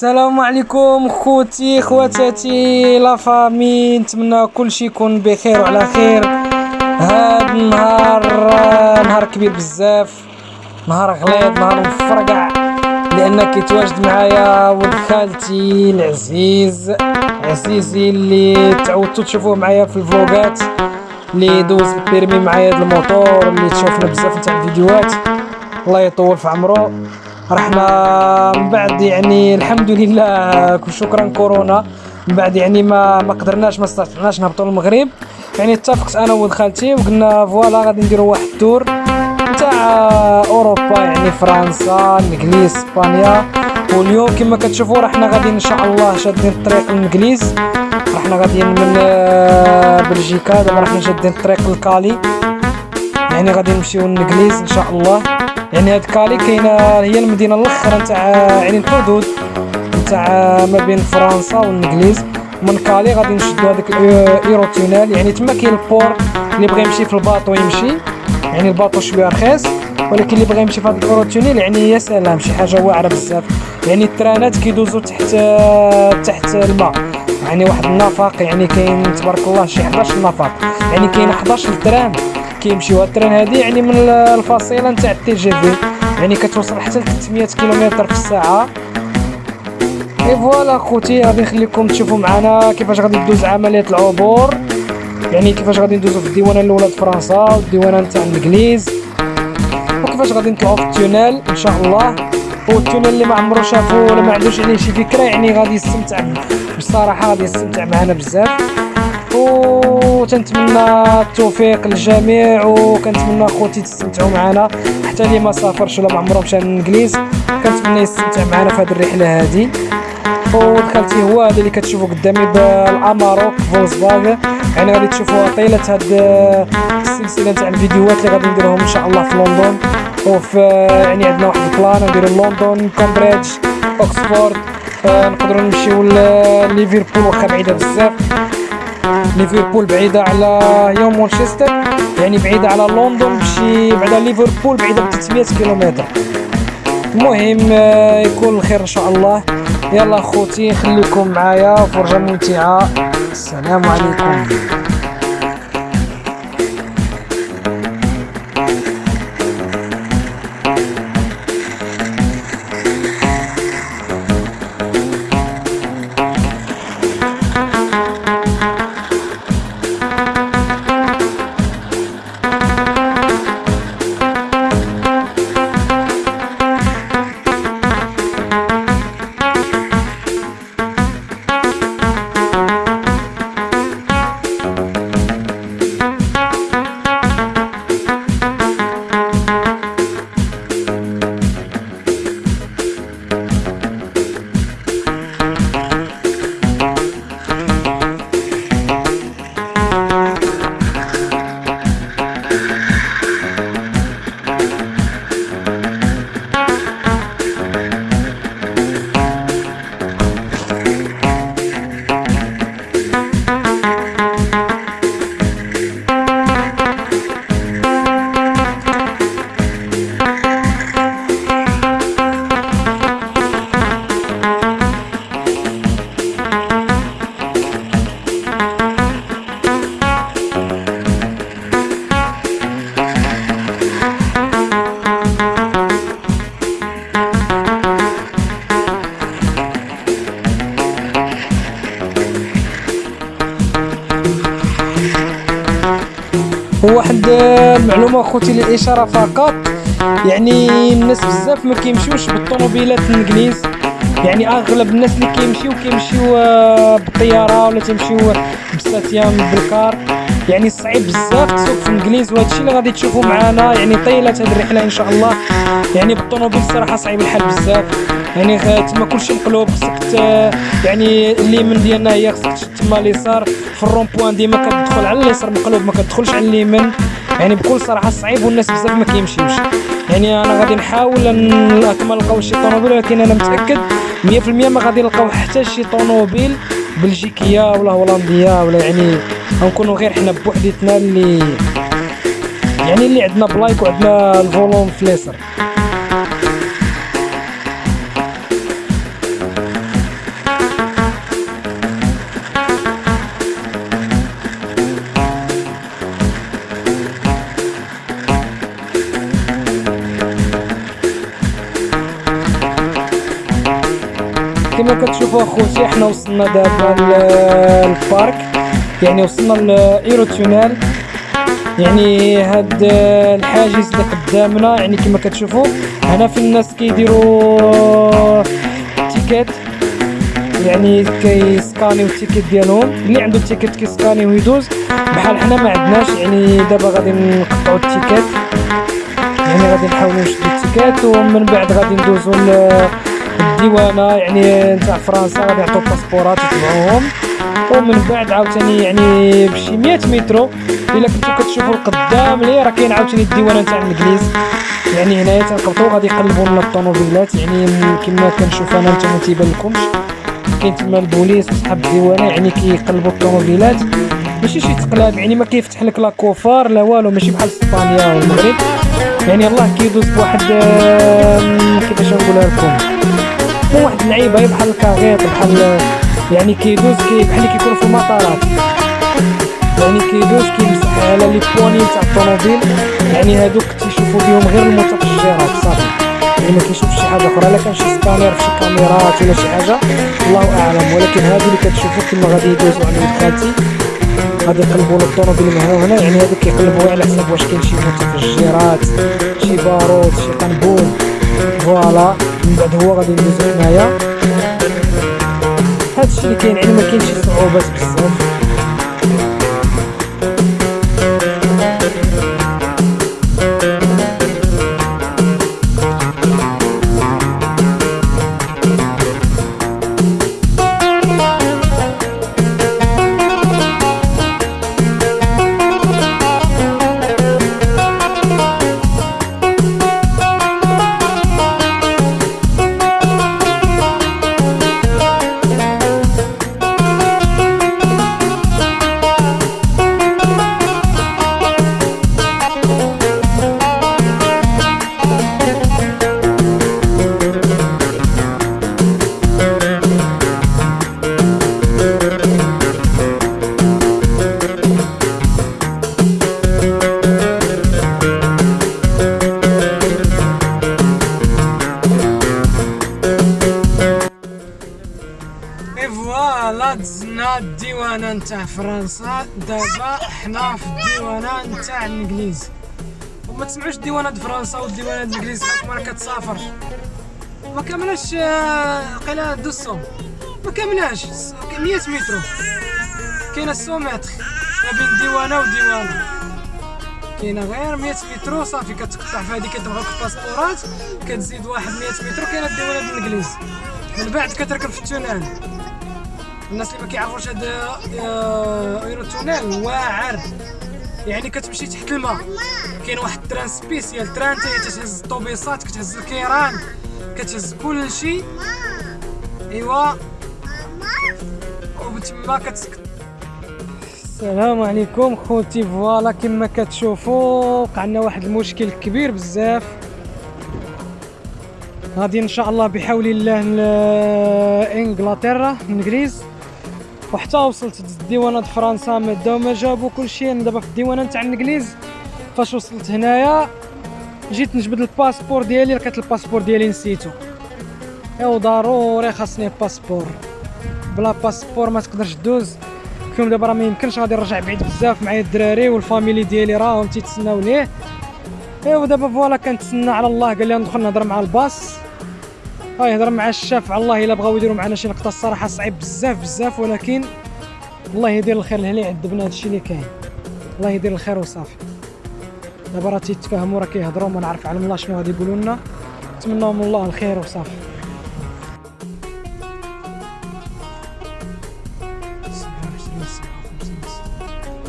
السلام عليكم خوتي خواتاتي la famille نتمنى كلشي يكون بخير وعلى خير. هاد النهار نهار كبير بزاف نهار غليظ نهار مفرقع لأن كيتواجد معايا ولد خالتي العزيز عزيزي اللي تعودتو تشوفوه معايا في الفلوغات اللي دوز ال permis معايا د الموتور اللي تشوفنا بزاف نتاع الفيديوهات. الله يطول في عمرو. رحنا من بعد يعني الحمد لله شكرا كورونا. من بعد يعني ما ما قدرناش ما استطعناش نهبطوا للمغرب. يعني اتفقت أنا وولد خالتي وقلنا voilà غادي نديروا واحد ال tour تاع أوروبا يعني فرنسا الإنجليز إسبانيا. واليوم كما كتشوفوا رحنا غادي إن شاء الله شادين الطريق للإنجليز. رحنا غاديين من آه، بلجيكا. دابا رحنا شادين الطريق لكالي يعني غادي نمشيو للإنجليز إن شاء الله. يعني هاد كالي كاينة هي المدينة الأخرى نتاع يعني الحدود نتاع ما بين فرنسا والإنجليز. من كالي غادي نشدو هذاك ال Eurotunnel يعني تما كاين ال port اللي بغى يمشي في ال bateau يمشي. يعني ال bateau شوية رخيص ولكن اللي بغى يمشي في هذا ال Eurotunnel يعني يا سلام شي حاجة واعرة بزاف. يعني الترانات كيدوزو تحت تحت الماء. يعني واحد النفق يعني كاين تبارك الله شي 11 نفق يعني كاين 11 train كيمشيو. هاد ال train هادي يعني من الفصيلة نتاع ال TGV يعني كتوصل حتى ل 300 كيلومتر في الساعة. et voilà خوتي غادي نخليكم تشوفوا معنا كيفاش غادي تدوز عملية العبور. يعني كيفاش غادي ندوزو في الديوانة الأولى فرنسا والديوانة نتاع الإنجليز. وكيفاش غادي نطلعوا في ال tunnel إن شاء الله. وال tunnel اللي ما عمرو شافو ولا ما عندوش عليه شي فكرة يعني غادي يستمتع بصراحة غادي يستمتع معنا بزاف. وتنتمنى التوفيق للجميع وكنتمنى خوتي تستمتعوا معنا. حتى اللي ما سافرش ولا ما عمره مشى للانجليز كنتمنى يستمتع معنا في هذه الرحلة هذه. ولد خالتي هو هذا اللي كتشوفوا قدامي بالأماروك فولكسفاغن. يعني غادي تشوفوا طيلة هاد السلسلة تاع الفيديوهات اللي غادي نديرهم إن شاء الله في لندن. وفي يعني عندنا واحد ال plan نديرو لندن كامبريدج اوكسفورد آه نقدروا نمشيو لليفربول واخا بعيدة بزاف. ليفربول بعيده على يوم مانشستر يعني بعيده على لندن بشي بعد ليفربول بعيده ب 300 كيلومتر. المهم آه، يكون الخير إن شاء الله. يلا خوتي خليكم معايا فرجة ممتعة. السلام عليكم. المعلومه خوتي للاشاره فقط. يعني الناس بزاف ما كيمشيوش بالطوموبيلات الانجليز يعني اغلب الناس اللي كيمشيو كيمشيو آه، بالطياره ولا تيمشيو بالساتيام بال car يعني صعيب بزاف تسوق في الانجليز وهادشي اللي غادي تشوفوا معنا يعني طيله هاد الرحلة إن شاء الله. يعني بالطوموبيل الصراحه صعيب الحال بزاف. يعني تما كلشي مقلوب. خصك يعني اليمين ديالنا هي خصك تما اليسار. في ال rond-point ديما كتدخل على اليسار مقلوب ما كتدخلش على اليمين يعني بكل صراحة صعيب والناس بزاف ما كيمشيوش. يعني أنا غادي نحاول كما نلقاو شي طوموبيل ولكن أنا متأكد 100% ما غادي نلقاو حتى شي طوموبيل بلجيكية ولا هولندية ولا يعني غنكونوا غير حنا بوحديتنا اللي يعني اللي عندنا plaques وعندنا ال volant فليسر كما كتشوفوا اخوتي حنا وصلنا دابا لل parc. يعني وصلنا ل Eurotunnel. يعني هاد الحاجز اللي قدامنا يعني كما كتشوفوا هنا في الناس كيديروا ticket. يعني كيسكانيو ال ticket ديالهم. اللي عنده ال ticket كيسكاني ويدوز. بحال حنا ما عندناش يعني دابا غادي نقطعوا ال ticket. يعني غادي نحاولوا نشدوا ال ticket ومن بعد غادي ندوزو الديوانه يعني نتاع فرنسا غادي يعطيو باسبورات يتبعوهم ومن بعد عاوتاني يعني بشي 100 مترو إلا كنتو كتشوفوا القدام لي راه كاين عاوتاني الديوانة نتاع الانجليز يعني هنايا تنقبطوا غادي يقلبوا لنا الطوموبيلات. يعني كما كنشوف أنا نتوما ما تيبان لكمش كاين تما البوليس وصحاب الديوانة يعني كيقلبوا الطوموبيلات. ماشي شي تقلاب يعني ما كيفتح لك لا كوفار لا والو ماشي بحال إسبانيا والمغرب يعني الله كيدوز بواحد كيفاش نقولها لكم؟ واحد اللعيبة بحال الكاغيط بحال يعني كيدوز كي بحال كيكون في المطارات. يعني كيدوز كيمسح على les poignées تاع الطوموبيل. يعني هادوك تيشوفوا بهم غير المتفجرات صافي. يعني ما كيشوفش شي حاجة أخرى لا كان شي سكانير في شي كاميرات ولا شي حاجة. الله أعلم. ولكن هادو اللي كتشوفوا كما غادي يدوزوا على ولد خالتي غادي يقلبوا الطوموبيل من هنا يعني هادو كيقلبوا على حساب واش كاين شي متفجرات شي بارود شي قنبول voilà. من بعد هو غادي ندوزو هنايا. هادشي اللي كاين يعني ما كاينش صعوبات بزاف. فرنسا دابا حنا في الديوانة نتاع الإنجليز. وما تسمعوش الديوانه د فرنسا والديوانه د الإنجليز حكم راه كتسافر. ما كاملاش آه، قيلا دوسو. ما كاملاش 100 متر. كاينة 100 متر ما بين ديوانة وديوانة. كاينة غير 100 متر صافي كتقطع في هذيك كتبغاك الباسبورات كتزيد واحد 100 متر كاينة الديوانه الإنجليز. من بعد كتركب في ال tunnel. الناس اللي ما كيعرفوش هذا آه، Eurotunnel واعر. يعني كتمشي تحت الماء. كاين واحد ال train spécial. train تتهز الطوبيسات كتهز الكيران كتهز كل شيء ايوا وبتما كتسكت السلام عليكم خوتي voilà. كما كتشوفوا وقعنا واحد المشكل كبير بزاف. غادي إن شاء الله بحول الله لانجلترا الانجليز وحتى وصلت الديوانه فرنسا مدا وما جابوا كلشي أنا دابا في الديوانة نتاع الإنجليز فاش وصلت هنايا جيت نجبد الباسبور ديالي لقيت الباسبور ديالي نسيتو. ايوا ضروري خاصني باسبور. بلا باسبور ما تقدرش دوز كيوم دابا راه ما يمكنش غادي نرجع بعيد بزاف معايا الدراري وال famille ديالي راهم تيتسناو ليه إيوا دابا فوالا كنتسنى على الله قال لي ندخل نهضر مع الباص. ها يهضر مع الشاف. على الله إلا بغاو يديروا معنا شي نقطة الصراحة صعيب بزاف بزاف. ولكن الله يدير الخير لهنا يعذبنا هادشي اللي كاين. الله يدير الخير وصافي. دابا راه تيتفاهموا راه كيهضروا ما نعرف على الله شنو غادي يقولوا لنا. نتمناهم الله الخير وصافي.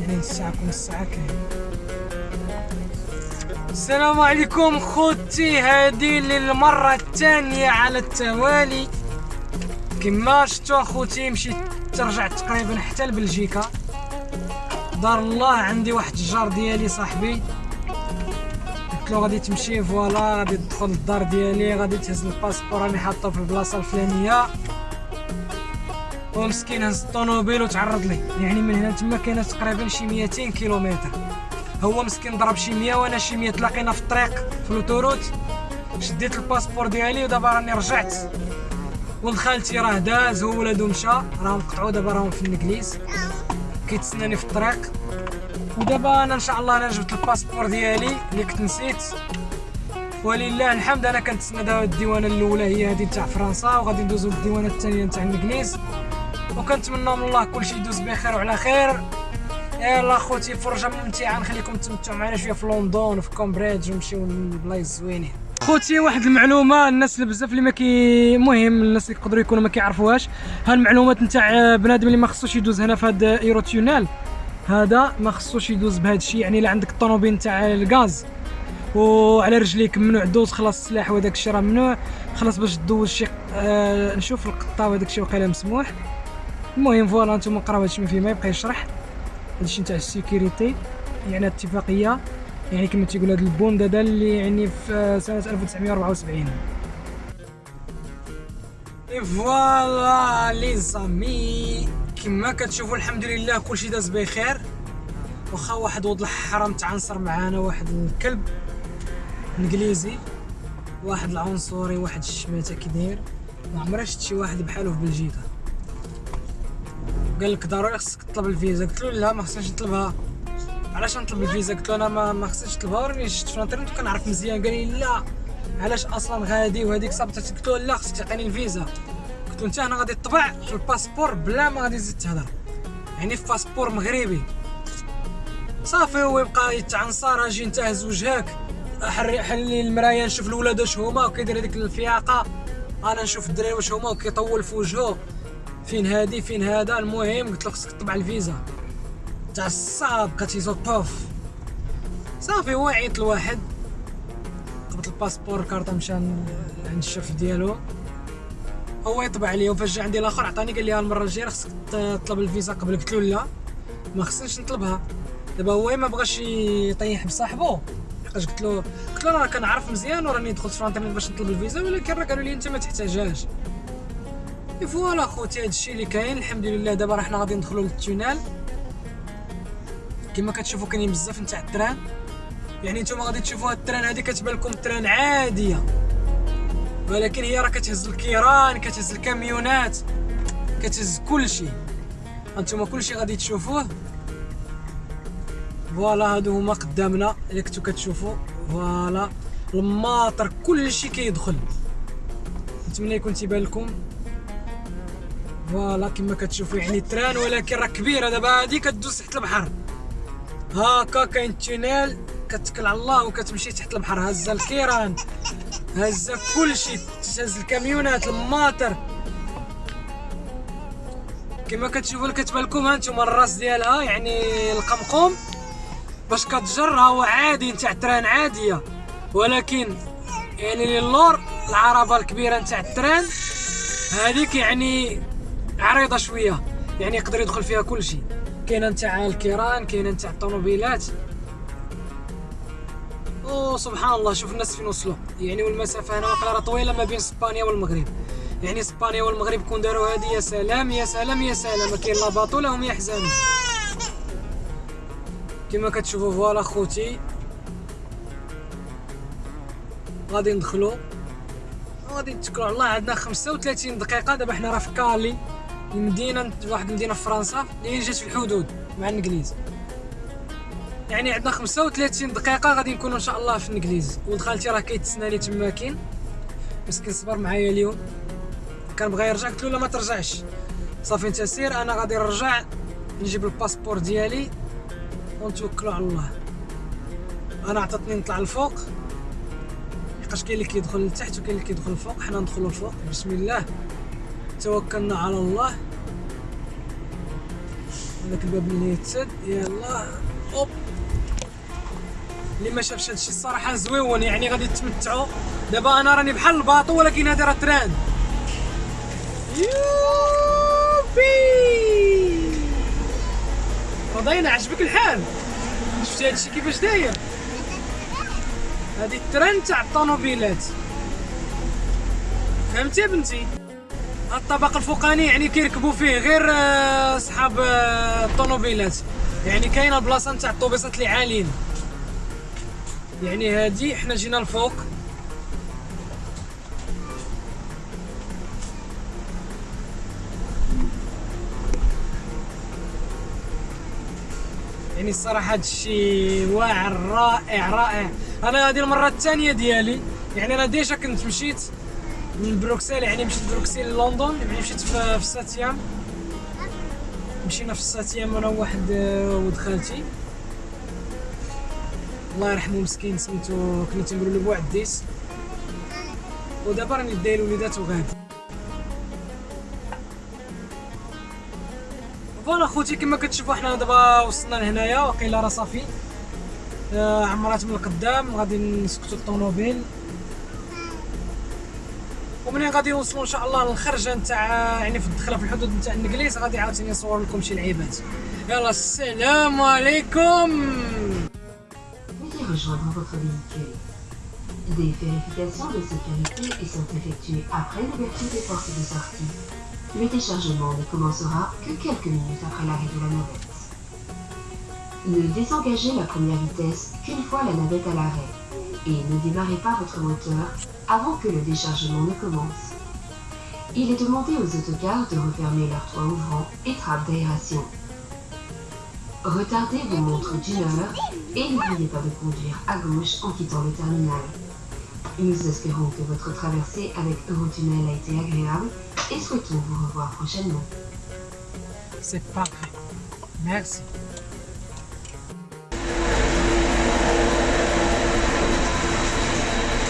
يعني الساعة كل الساعة كاين. السلام عليكم خوتي هذه للمرة الثانية على التوالي. كما شفتوا اخوتي مشيت ترجعت تقريبا حتى لبلجيكا. دار الله عندي واحد الجار ديالي صاحبي. قلت له غادي تمشي voilà غادي تدخل للدار ديالي غادي تهز الباسبور راني حاطه في البلاصة الفلانية. ومسكين هز الطوموبيل وتعرض لي يعني من هنا تما كاينة تقريبا شي 200 كيلومتر. هو مسكين ضرب شي 100 وأنا شي 100 تلاقينا في الطريق في l'autoroute شديت الباسبور ديالي ودابا راني رجعت. ولد خالتي راه داز هو ولادو مشى. راهم قطعوا دابا راهم في الإنجليز. كيتسناني في الطريق. ودابا أنا إن شاء الله أنا جبت الباسبور ديالي اللي كنت نسيت. ولله الحمد أنا كنتسنى دابا الديوانة الأولى هي هذه تاع فرنسا وغادي ندوزو للديوانة الثانية تاع الإنجليز. وكنتمنى من الله كلشي يدوز بخير وعلى خير. يلا خوتي فرجه ممتعه نخليكم تمتعوا معنا شوية في لندن وفي كومبريدج ونمشيو لبلايص زوينين خوتي واحد المعلومه الناس اللي بزاف اللي ما كي مهم الناس اللي يقدروا يكونوا ما كيعرفوهاش ها المعلومات نتاع بنادم اللي ما خصوش يدوز هنا في هذا Eurotunnel هذا ما خصوش يدوز بهذا الشيء يعني الا عندك الطوموبيل نتاع الغاز وعلى رجليك ممنوع دوز خلاص السلاح وداك الشيء راه ممنوع خلاص باش دوز شي آه نشوف القطه وداك الشيء وقيله مسموح المهم فوالا نتوما قراو هادشي ما فيه ما يبقى يشرح هادشي نتاع السيكوريتي يعني اتفاقيه يعني كما تيقول هاد البوند هذا اللي يعني في سنة 1974 فوالا لي زامي كما كتشوفوا الحمد لله كلشي داز بخير. واخا واحد ولد الحرام تعنصر معانا واحد الكلب انجليزي واحد العنصري واحد الشماتة كي داير ما عمري شفت شي واحد بحالو في بلجيكا. قال لك ضروري خصك تطلب الفيزا. قلت له لا ما خصنيش نطلبها. علاش نطلب الفيزا؟ قلت له أنا ما, ما خصنيش نطلبها. راني شفت في الانترنت وكنعرف مزيان. قال لي لا. علاش أصلا غادي وهذيك صابت قلت له لا خصك تعطيني الفيزا. قلت له أنت أنا غادي تطبع في الباسبور بلا ما غادي تزيد تهضر يعني في باسبور مغربي. صافي هو يبقى يتعنصر أجي نتهز وجهك حلي المرايه نشوف الولاد واش هما وكيدير هذيك الفياقة. أنا نشوف الدراري واش هما وكيطول في وجهه. فين هادي فين هذا؟ المهم قلت له خصك تطبع الفيزا. تاع الصعب كتيزو طوف. صافي هو عيط لواحد. قبط الباسبور كارطه مشى عند الشيف ديالو. هو يطبع عليه وفاش جا عندي الآخر عطاني قال لي المرة الجاية خصك تطلب الفيزا. قبل قلت له لا ما خصنيش نطلبها. دابا هو ما بغاش يطيح بصاحبو. لقاش قلت له؟ قلت له راه كنعرف مزيان وراني دخلت في باش نطلب الفيزا ولكن راه قالوا لي أنت ما تحتاجهاش. voilà خوتي هادشي اللي كاين الحمد لله دابا راه حنا غادي ندخلوا لل tunnel. كما كتشوفوا كاينين بزاف نتاع ال train. يعني نتوما غادي تشوفوا هاد ال train هادي كتبان لكم train عادية. ولكن هي راه كتهز الكيران كتهز الكاميونات كتهز كلشي. هانتوما كلشي غادي تشوفوه. voilà هادو هما قدامنا اللي كنتو كتشوفوا voilà الماطر كلشي كيدخل. نتمنى يكون تيبان لكم. voilà كما كتشوفوا يعني train ولكن راه كبيرة. دابا هادي كدوز تحت البحر. هاكا كاين tunnel كتكل على الله وكتمشي تحت البحر. هزه الكيران هزه كلشي تهز الكاميونات الماطر. كما كتشوفوا كتبان لكم هانتوما الراس ديالها يعني القمقوم. باش كتجر هو عادي نتاع train عادية. ولكن يعني للور العربة الكبيرة نتاع ال train هذيك يعني عريضة شوية. يعني يقدر يدخل فيها كل شيء. كاينة نتاع الكيران كاينة نتاع الطوموبيلات. سبحان الله شوف الناس فين وصلوا. يعني والمسافة هنا راه طويلة ما بين إسبانيا والمغرب. يعني إسبانيا والمغرب كون داروا هذه يا سلام يا سلام يا سلام. كاين لا باطو لا هم يحزنوا. كما كتشوفوا فوالا خوتي. غادي ندخلوا غادي نتكلوا على الله عندنا 35 دقيقة. دابا حنا راه في كالي. المدينة واحد المدينة في فرنسا اللي جات في الحدود مع الإنجليز. يعني عندنا 35 دقيقة غادي نكونوا إن شاء الله في الإنجليز. ولد خالتي راه كيتسناني تما كاين. مسكين صبر معايا اليوم. كان بغا يرجع قلت له لا ما ترجعش. صافي أنت سير أنا غادي نرجع نجيب الباسبور ديالي ونتوكلوا على الله. أنا عطاتني نطلع الفوق حقاش كاين اللي كيدخل لتحت وكاين اللي كيدخل الفوق حنا ندخلوا الفوق بسم الله. توكلنا على الله. هذاك الباب اللي يتسد. يلا. hop. اللي ما شافش هادشي الصراحة زويون يعني غادي تمتعوا دابا أنا راني بحال ال bateau ولكن هذا راه train. youpi! رضينا عجبك الحال؟ شفتي هادشي كيفاش داير؟ هادي ال train تاع الطوموبيلات. فهمتي بنتي؟ الطبق الفوقاني يعني كيركبوا فيه غير آه، أصحاب آه، الطوموبيلات. يعني كاينة البلاصه نتاع الطوبيسات اللي عاليين. يعني هادي حنا جينا الفوق يعني الصراحة هذا الشيء واعر رائع رائع. أنا هذه المرة الثانية ديالي. يعني أنا déjà كنت مشيت من بروكسل يعني مشيت بروكسل لندن يعني مشيت في, في ساتيام. مشينا في ساتيام أنا وواحد آه، ولد خالتي. الله يرحمه مسكين سميتو كنا تنقولوا له بوعديس ودابا راني داير وليدات وغادي voilà خوتي كما كتشوفوا حنا دابا وصلنا لهنايا وقيلا راه صافي. آه عمرات من القدام غادي نسكتوا الطوموبيل ومنين غادي نوصلوا ان شاء الله للخرجه نتاع يعني في الدخله في الحدود نتاع الانجليز غادي عاوتاني نصور لكم شي لعيبات يلا السلام عليكم. Des vérifications de sécurité y sont effectuées après l'ouverture des portes de sortie. Le déchargement ne commencera que quelques minutes après l'arrêt de la navette. Ne désengagez la première vitesse qu'une fois la navette à l'arrêt et ne démarrez pas votre moteur avant que le déchargement ne commence. Il est demandé aux autocars de refermer leurs toits ouvrants et trappes d'aération. Retardez vos montres d'une heure et n'oubliez pas de conduire à gauche en quittant le terminal. Nous espérons que votre traversée avec Eurotunnel a été agréable et souhaitons vous revoir prochainement. C'est parfait. Merci.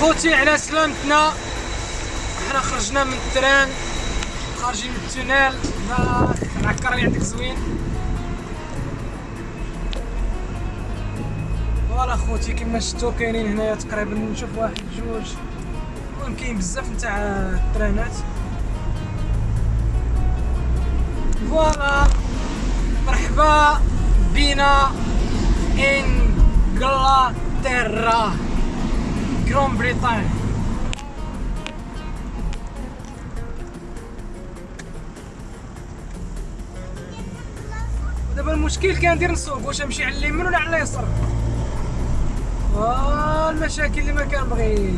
خوتي على سلامتنا. حنا خرجنا من ال train خارجين من ال tunnel العكر اللي عندك زوين. voilà خوتي كما شفتوا كاينين هنايا تقريبا نشوف واحد جوج. كاين بزاف نتاع الترانات فوالا مرحبا بنا انجلترا جرون بريطانيا دابا المشكل كندير نسوق واش نمشي على اليمين ولا على اليسار؟ آه المشاكل اللي ما كنبغيش.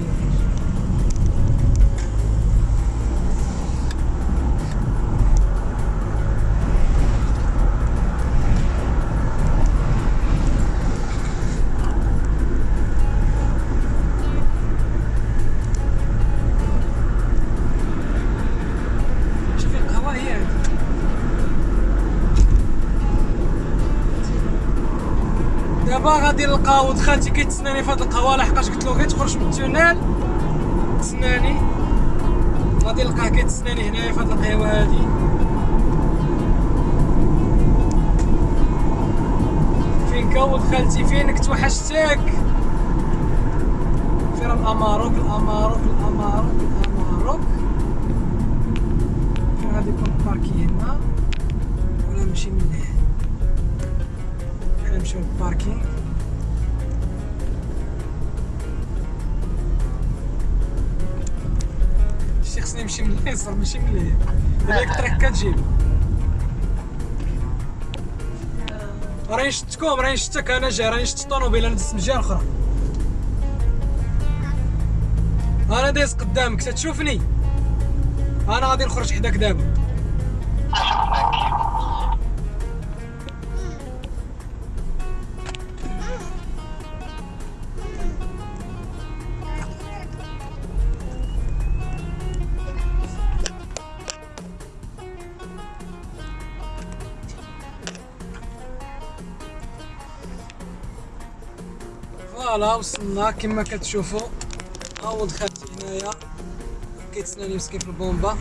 نلقى ولد خالتي كيتسناني في هاد القهوة لحقاش قلت له غير تخرج من ال tunnel تسناني. غادي نلقاه كيتسناني هنايا في هاد القهوة هادي. فين كا ولد خالتي؟ فينك توحشتك؟ فين الاماروك الاماروك الاماروك الاماروك فين غادي يكون الباركي هنا؟ ولا نمشي من هنا نمشيو للباركينغ؟ خصني نمشي من اليسار ماشي من اليمين هذاك الطريق كتجيب راني شفتكم راني شفتك أنا جاي راني شفت الطوموبيل أنا دزت من الجهه الاخرى أنا دايز قدامك تتشوفني أنا غادي نخرج حداك دابا فوالا وصلنا كما كتشوفوا. اول خالتي هنايا. كيتسناني مسكين في البومبا